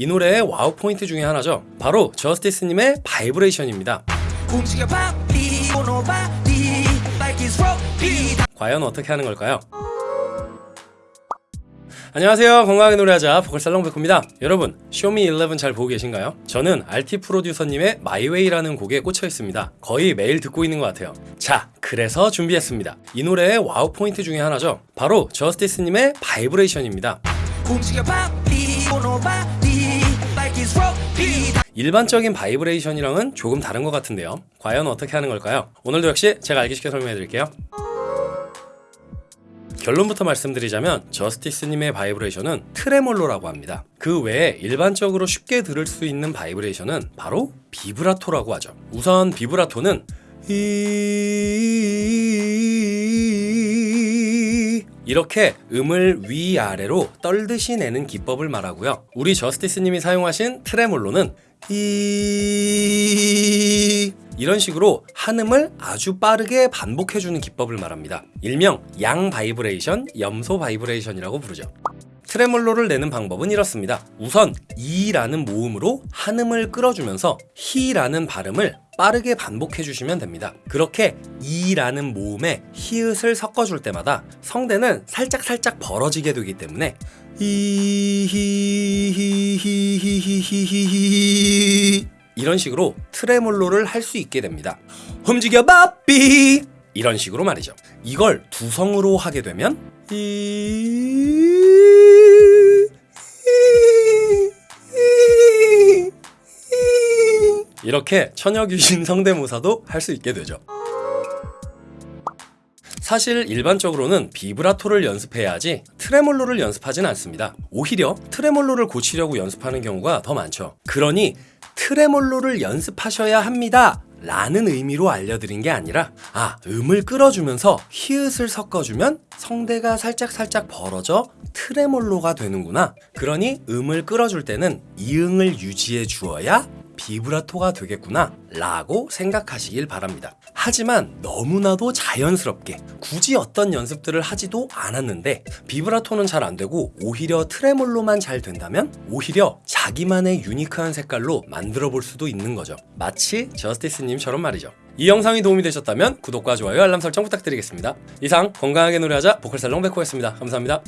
이 노래의 wow 포인트 중에 하나죠. 바로 저스디스님의 바이브레이션입니다. 과연 어떻게 하는 걸까요? 안녕하세요 건강하게 노래하자 보컬살롱 백호입니다 여러분 쇼미 11 잘 보고 계신가요? 저는 알티 프로듀서님의 마이웨이라는 곡에 꽂혀 있습니다 거의 매일 듣고 있는 것 같아요 자 그래서 준비했습니다 이 노래의 wow 포인트 중에 하나죠 바로 저스디스님의 바이브레이션입니다 일반적인 바이브레이션이랑은 조금 다른 것 같은데요 과연 어떻게 하는 걸까요? 오늘도 역시 제가 알기 쉽게 설명해 드릴게요 결론부터 말씀드리자면 저스디스님의 바이브레이션은 트레몰로라고 합니다. 그 외에 일반적으로 쉽게 들을 수 있는 바이브레이션은 바로 비브라토라고 하죠. 우선 비브라토는 이 이렇게 음을 위아래로 떨듯이 내는 기법을 말하고요. 우리 저스디스님이 사용하신 트레몰로는 이 이런 식으로 한음을 아주 빠르게 반복해주는 기법을 말합니다. 일명 양 바이브레이션, 염소 바이브레이션이라고 부르죠. 트레몰로를 내는 방법은 이렇습니다. 우선 이라는 모음으로 한음을 끌어주면서 히라는 발음을 빠르게 반복해 주시면 됩니다. 그렇게 이라는 모음에 히읗을 섞어줄 때마다 성대는 살짝 살짝 벌어지게 되기 때문에 이런 식으로 트레몰로를 할수 있게 됩니다. 움직여 바삐 이런 식으로 말이죠. 이걸 두성으로 하게 되면 이렇게 처녀 귀신 성대모사도 할 수 있게 되죠. 사실 일반적으로는 비브라토를 연습해야지 트레몰로를 연습하진 않습니다. 오히려 트레몰로를 고치려고 연습하는 경우가 더 많죠. 그러니 트레몰로를 연습하셔야 합니다. 라는 의미로 알려드린 게 아니라 아 음을 끌어주면서 히읗을 섞어주면 성대가 살짝살짝 벌어져 트레몰로가 되는구나 그러니 음을 끌어줄 때는 이응을 유지해 주어야 비브라토가 되겠구나 라고 생각하시길 바랍니다. 하지만 너무나도 자연스럽게 굳이 어떤 연습들을 하지도 않았는데 비브라토는 잘 안되고 오히려 트레몰로만 잘 된다면 오히려 자기만의 유니크한 색깔로 만들어 볼 수도 있는 거죠. 마치 저스티스님처럼 말이죠. 이 영상이 도움이 되셨다면 구독과 좋아요 알람 설정 부탁드리겠습니다. 이상 건강하게 노래하자 보컬살롱 백호였습니다. 감사합니다